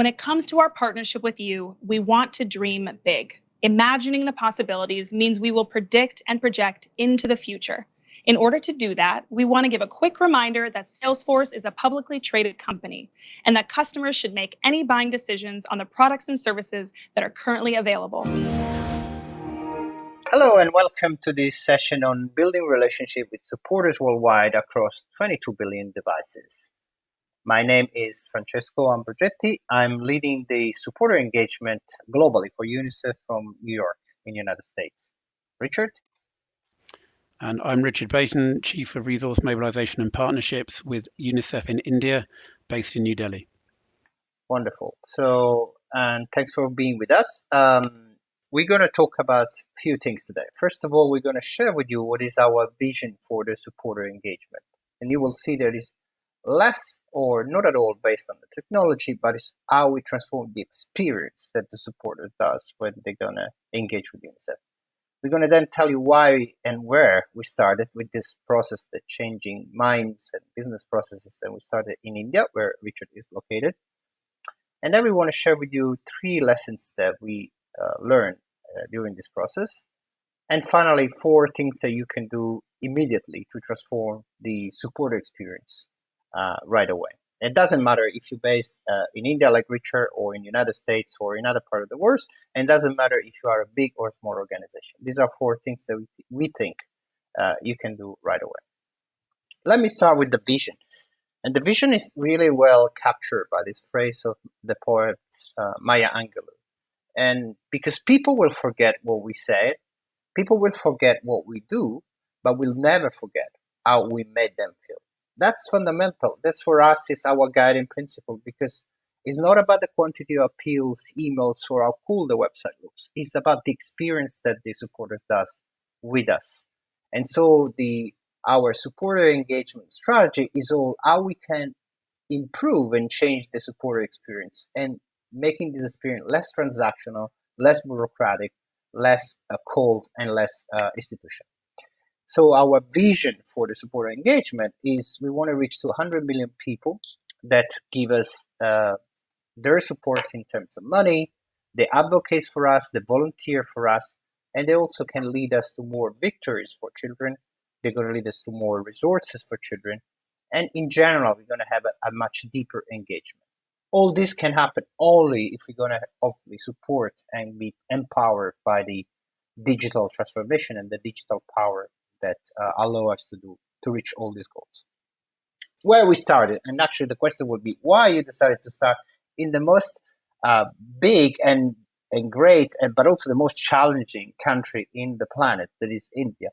When it comes to our partnership with you, we want to dream big. Imagining the possibilities means we will predict and project into the future. In order to do that, we want to give a quick reminder that Salesforce is a publicly traded company and that customers should make any buying decisions on the products and services that are currently available. Hello and welcome to this session on building relationship with supporters worldwide across 22 billion devices. My name is Francesco Ambrogetti. I'm leading the supporter engagement globally for UNICEF from New York in the United States. Richard? And I'm Richard Baton, Chief of Resource Mobilization and Partnerships with UNICEF in India, based in New Delhi. Wonderful. So, and thanks for being with us. Um, we're going to talk about a few things today. First of all, we're going to share with you what is our vision for the supporter engagement. And you will see there is less or not at all based on the technology, but it's how we transform the experience that the supporter does when they're going to engage with UNICEF. We're going to then tell you why and where we started with this process, the changing minds and business processes. And we started in India, where Richard is located. And then we want to share with you three lessons that we uh, learn uh, during this process. And finally, four things that you can do immediately to transform the supporter experience uh, right away. It doesn't matter if you're based uh, in India like Richard or in the United States or in other part of the world. And it doesn't matter if you are a big or small organization. These are four things that we, th we think uh, you can do right away. Let me start with the vision. And the vision is really well captured by this phrase of the poet uh, Maya Angelou. And because people will forget what we said, people will forget what we do, but we'll never forget how we made them feel. That's fundamental. This for us is our guiding principle because it's not about the quantity of appeals, emails, or how cool the website looks. It's about the experience that the supporters does with us. And so the our supporter engagement strategy is all how we can improve and change the supporter experience. And making this experience less transactional, less bureaucratic, less uh, cold, and less uh, institutional. So our vision for the supporter engagement is we want to reach to 100 million people that give us uh, their support in terms of money, they advocate for us, they volunteer for us, and they also can lead us to more victories for children. They're going to lead us to more resources for children. And in general, we're going to have a, a much deeper engagement all this can happen only if we're going to hopefully support and be empowered by the digital transformation and the digital power that uh, allow us to do to reach all these goals. Where we started, and actually the question would be why you decided to start in the most uh, big and and great, and but also the most challenging country in the planet, that is India.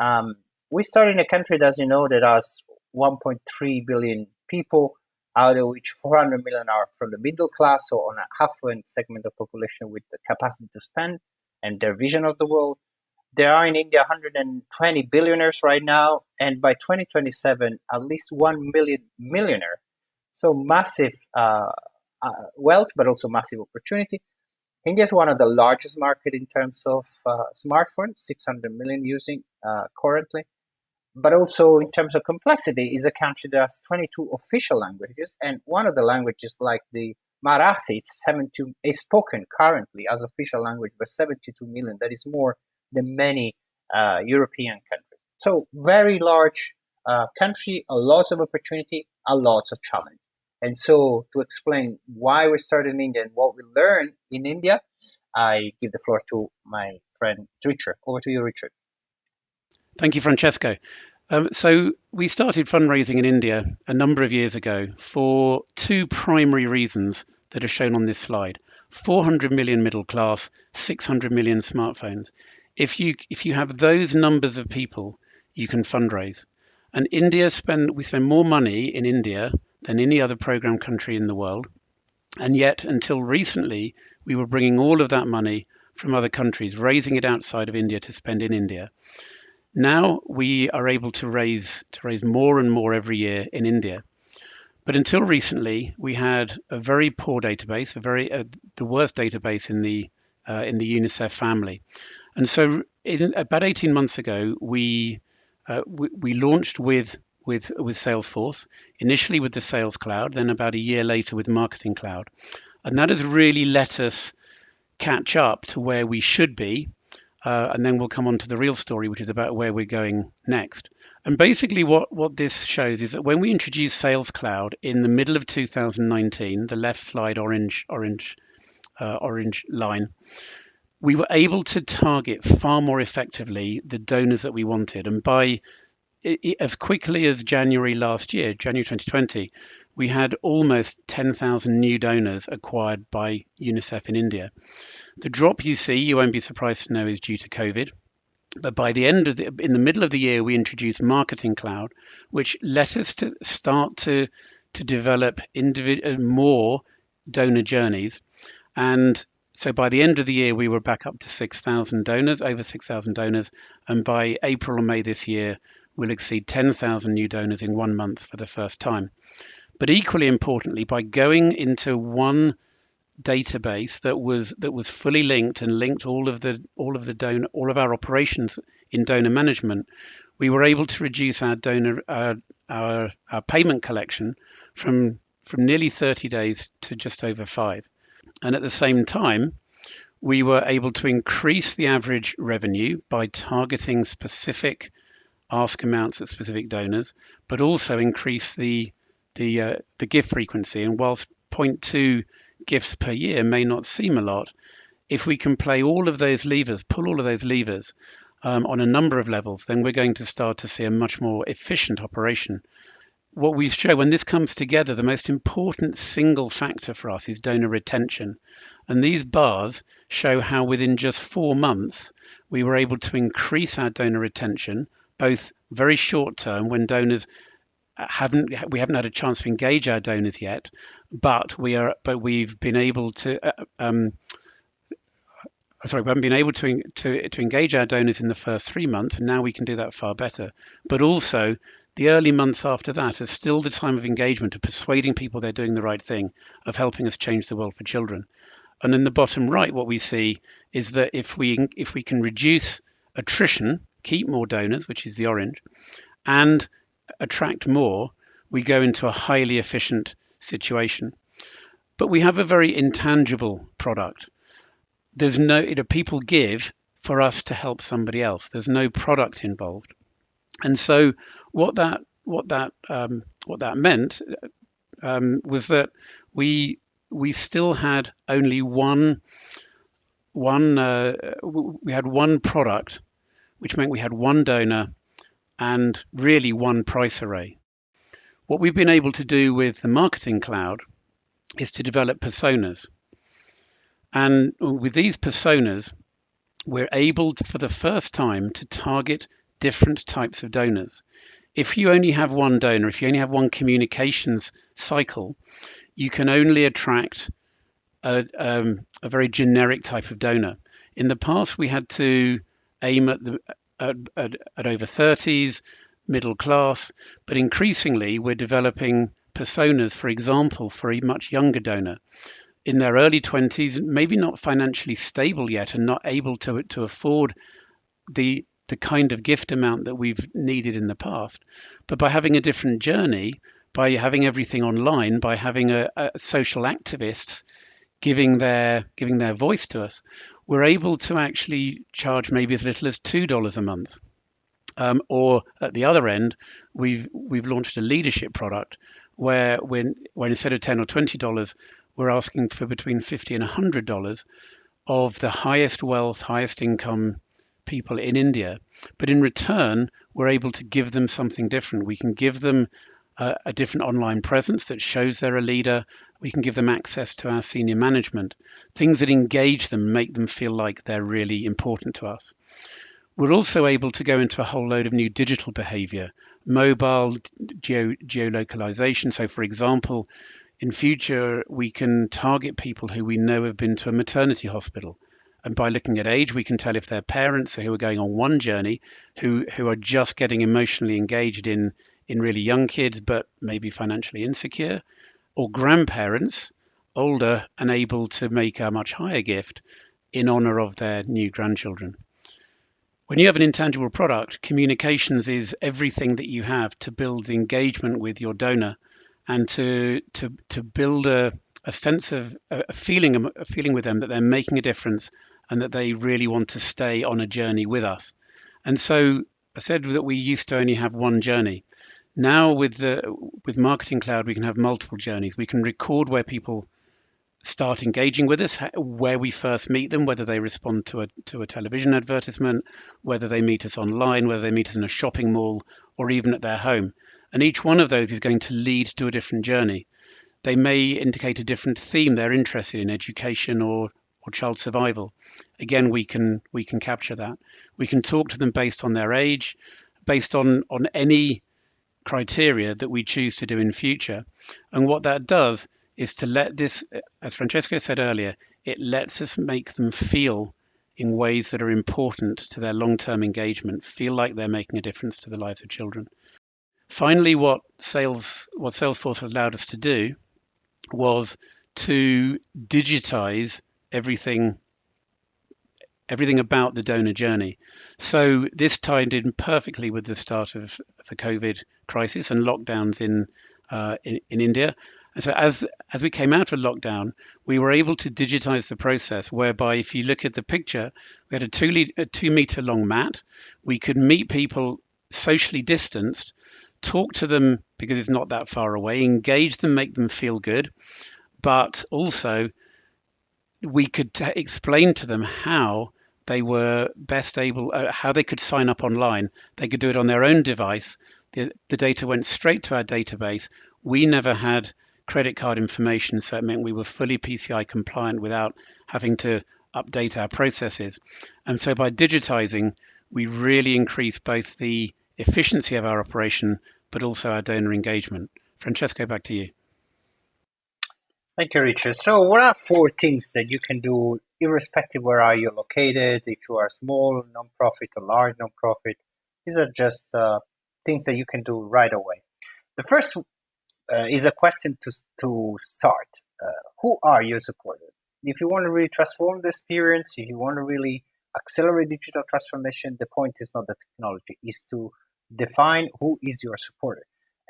Um, we started in a country, as you know, that has 1.3 billion people, out of which 400 million are from the middle class, so on a affluent segment of population with the capacity to spend and their vision of the world. There are in India 120 billionaires right now, and by 2027, at least 1 million millionaire. So massive uh, uh, wealth, but also massive opportunity. India is one of the largest market in terms of uh, smartphones, 600 million using uh, currently but also in terms of complexity is a country that has 22 official languages and one of the languages like the marathi it's 72 is spoken currently as official language by 72 million that is more than many uh, european countries so very large uh, country a lot of opportunity a lot of challenge and so to explain why we started in india and what we learned in india i give the floor to my friend richard over to you richard Thank you, Francesco. Um, so we started fundraising in India a number of years ago for two primary reasons that are shown on this slide. 400 million middle class, 600 million smartphones. If you if you have those numbers of people, you can fundraise. And India spend we spend more money in India than any other program country in the world. And yet, until recently, we were bringing all of that money from other countries, raising it outside of India to spend in India. Now we are able to raise to raise more and more every year in India. But until recently, we had a very poor database, a very uh, the worst database in the uh, in the UNICEF family. And so, in, about 18 months ago, we, uh, we we launched with with with Salesforce initially with the Sales Cloud, then about a year later with Marketing Cloud. And that has really let us catch up to where we should be. Uh, and then we'll come on to the real story, which is about where we're going next. And basically, what, what this shows is that when we introduced Sales Cloud in the middle of 2019, the left slide orange orange uh, orange line, we were able to target far more effectively the donors that we wanted. And by as quickly as January last year, January 2020, we had almost 10,000 new donors acquired by UNICEF in India. The drop you see, you won't be surprised to know, is due to COVID. But by the end of the, in the middle of the year, we introduced Marketing Cloud, which let us to start to to develop individ- uh, more donor journeys. And so by the end of the year, we were back up to 6,000 donors, over 6,000 donors. And by April or May this year, we'll exceed 10,000 new donors in one month for the first time. But equally importantly, by going into one database that was that was fully linked and linked all of the all of the donor all of our operations in donor management, we were able to reduce our donor our our, our payment collection from from nearly 30 days to just over five. And at the same time, we were able to increase the average revenue by targeting specific ask amounts at specific donors, but also increase the the uh, the gift frequency. And whilst 0.2 gifts per year may not seem a lot, if we can play all of those levers, pull all of those levers um, on a number of levels, then we're going to start to see a much more efficient operation. What we show when this comes together, the most important single factor for us is donor retention. And these bars show how within just four months, we were able to increase our donor retention, both very short term when donors haven't we haven't had a chance to engage our donors yet, but we are but we've been able to uh, um, sorry we haven't been able to to to engage our donors in the first three months, and now we can do that far better. But also the early months after that is still the time of engagement of persuading people they're doing the right thing, of helping us change the world for children. And in the bottom right, what we see is that if we if we can reduce attrition, keep more donors, which is the orange, and attract more, we go into a highly efficient situation. But we have a very intangible product. There's no, you know, people give for us to help somebody else. There's no product involved. And so what that what that um, what that meant um, was that we we still had only one one uh, we had one product, which meant we had one donor and really one price array. What we've been able to do with the Marketing Cloud is to develop personas. And with these personas, we're able to, for the first time to target different types of donors. If you only have one donor, if you only have one communications cycle, you can only attract a, um, a very generic type of donor. In the past, we had to aim at the at, at, at over 30s, middle class, but increasingly we're developing personas, for example, for a much younger donor in their early 20s, maybe not financially stable yet and not able to, to afford the the kind of gift amount that we've needed in the past. But by having a different journey, by having everything online, by having a, a social activists giving their giving their voice to us, we're able to actually charge maybe as little as two dollars a month. Um, or at the other end, we've we've launched a leadership product where when when instead of ten or twenty dollars, we're asking for between fifty and hundred dollars of the highest wealth, highest income people in India. But in return, we're able to give them something different. We can give them a, a different online presence that shows they're a leader. We can give them access to our senior management, things that engage them, make them feel like they're really important to us. We're also able to go into a whole load of new digital behavior, mobile geo, geolocalization. So, for example, in future, we can target people who we know have been to a maternity hospital. And by looking at age, we can tell if they're parents who are going on one journey, who, who are just getting emotionally engaged in in really young kids, but maybe financially insecure, or grandparents, older and able to make a much higher gift in honor of their new grandchildren. When you have an intangible product, communications is everything that you have to build engagement with your donor and to to to build a, a sense of a feeling, a feeling with them that they're making a difference and that they really want to stay on a journey with us. And so I said that we used to only have one journey. Now with the with Marketing Cloud, we can have multiple journeys. We can record where people start engaging with us, where we first meet them, whether they respond to a to a television advertisement, whether they meet us online, whether they meet us in a shopping mall, or even at their home. And each one of those is going to lead to a different journey. They may indicate a different theme they're interested in, education or or child survival. Again, we can we can capture that. We can talk to them based on their age, based on on any criteria that we choose to do in future. And what that does is to let this, as Francesco said earlier, it lets us make them feel in ways that are important to their long-term engagement, feel like they're making a difference to the lives of children. Finally, what sales what Salesforce allowed us to do was to digitize everything everything about the donor journey. So this tied in perfectly with the start of the COVID crisis and lockdowns in uh, in, in India. And so as as we came out of lockdown, we were able to digitize the process whereby if you look at the picture, we had a two, a two meter long mat. We could meet people socially distanced, talk to them because it's not that far away, engage them, make them feel good, but also we could t- explain to them how they were best able, uh, how they could sign up online. They could do it on their own device. The, the data went straight to our database. We never had credit card information, so it meant we were fully PCI compliant without having to update our processes. And so by digitizing, we really increased both the efficiency of our operation, but also our donor engagement. Francesco, back to you. Thank you, Richard. So, what are four things that you can do, irrespective where are you located? If you are small nonprofit or large nonprofit, these are just uh, things that you can do right away. The first uh, is a question to, to start. Uh, who are your supporters? If you want to really transform the experience, if you want to really accelerate digital transformation, the point is not the technology, is to define who is your supporter.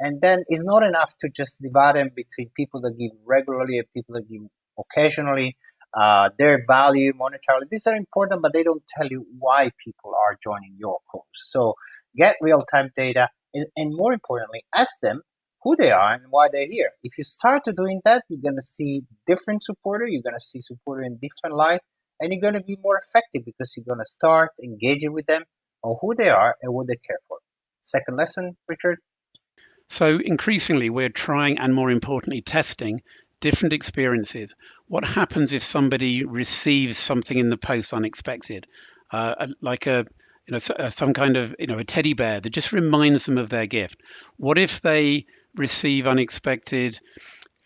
And then it's not enough to just divide them between people that give regularly and people that give occasionally. Uh, their value monetarily, these are important, but they don't tell you why people are joining your cause. So get real time data and, and more importantly, ask them who they are and why they're here. If you start to doing that, you're going to see different supporter. You're going to see supporter in different light, and you're going to be more effective because you're going to start engaging with them on who they are and what they care for. Second lesson, Richard. So increasingly, we're trying and more importantly, testing different experiences. What happens if somebody receives something in the post unexpected, uh, like a you know some kind of you know a teddy bear that just reminds them of their gift? What if they receive unexpected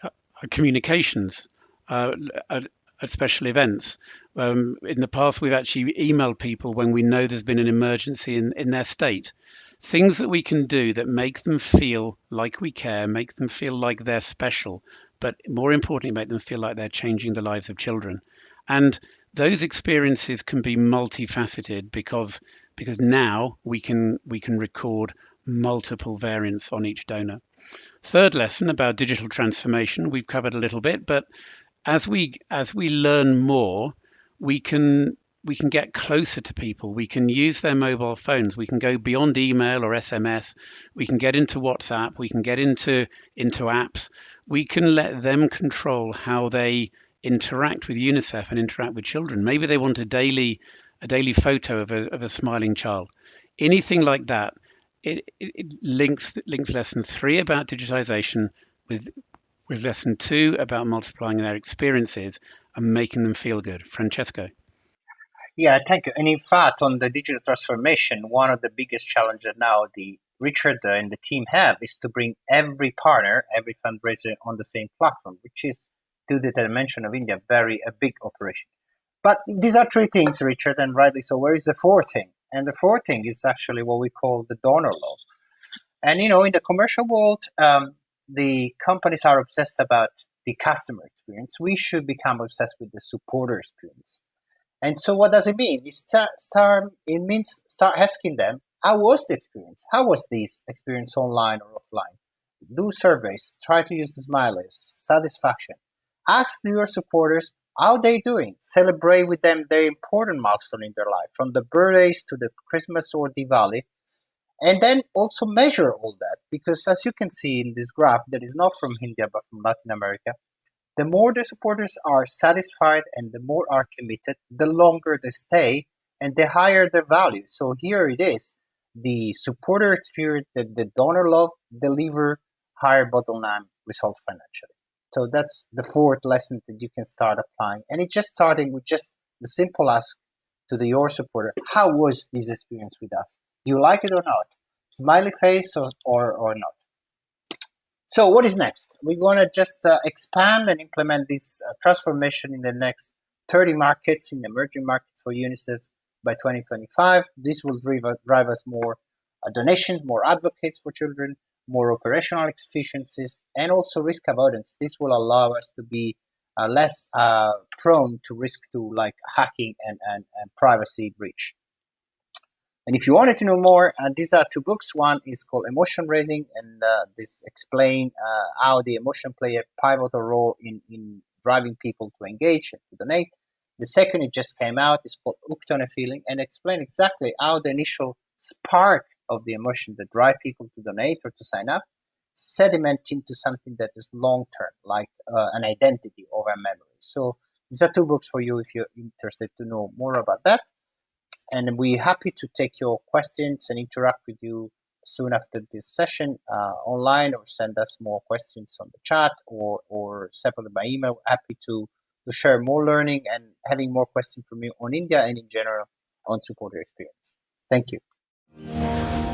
uh, communications uh, at, at, special events. Um, in the past, we've actually emailed people when we know there's been an emergency in, in their state. Things that we can do that make them feel like we care, make them feel like they're special, but more importantly, make them feel like they're changing the lives of children. And those experiences can be multifaceted because because now we can we can record multiple variants on each donor. Third lesson about digital transformation, we've covered a little bit, but as we as we learn more, we can we can get closer to people. We can use their mobile phones. We can go beyond email or SMS. We can get into WhatsApp. We can get into into apps. We can let them control how they interact with UNICEF and interact with children. Maybe they want a daily a daily photo of a, of a smiling child. Anything like that it, it, links links lesson three about digitization with with lesson two about multiplying their experiences and making them feel good. Francesco. Yeah, thank you. And in fact, on the digital transformation, one of the biggest challenges now the Richard and the team have is to bring every partner, every fundraiser on the same platform, which is, to the dimension of India, very a big operation. But these are three things, Richard, and rightly so. Where is the fourth thing? And the fourth thing is actually what we call the donor love. And you know, in the commercial world, um, the companies are obsessed about the customer experience. We should become obsessed with the supporter experience. And so, what does it mean? It start, start it means start asking them, how was the experience? How was this experience online or offline? Do surveys. Try to use the smileys, satisfaction. Ask your supporters how they doing. Celebrate with them their important milestone in their life, from the birthdays to the Christmas or Diwali. And then also measure all that, because as you can see in this graph, that is not from India but from Latin America, the more the supporters are satisfied and the more are committed, the longer they stay and the higher the value. So here it is. The supporter experience that the donor love deliver higher bottom line result financially. So that's the fourth lesson that you can start applying. And it's just starting with just the simple ask to the your supporter, how was this experience with us? Do you like it or not? Smiley face or, or, or not? So what is next? We're going to just uh, expand and implement this uh, transformation in the next 30 markets in emerging markets for UNICEF by 2025. This will drive, drive us more uh, donations, more advocates for children, more operational efficiencies, and also risk avoidance. This will allow us to be uh, less uh, prone to risk to like hacking and, and, and privacy breach. And if you wanted to know more, uh, these are two books. One is called Emotion Raising, and uh, this explain uh, how the emotion play a pivotal role in, in driving people to engage and to donate. The second, it just came out, is called a Feeling, and explain exactly how the initial spark of the emotion that drive people to donate or to sign up sediment into something that is long term, like uh, an identity or a memory. So these are two books for you if you're interested to know more about that and we're happy to take your questions and interact with you soon after this session uh, online or send us more questions on the chat or, or separately by email. Happy to, to share more learning and having more questions from you on India and in general on supporter experience. Thank you.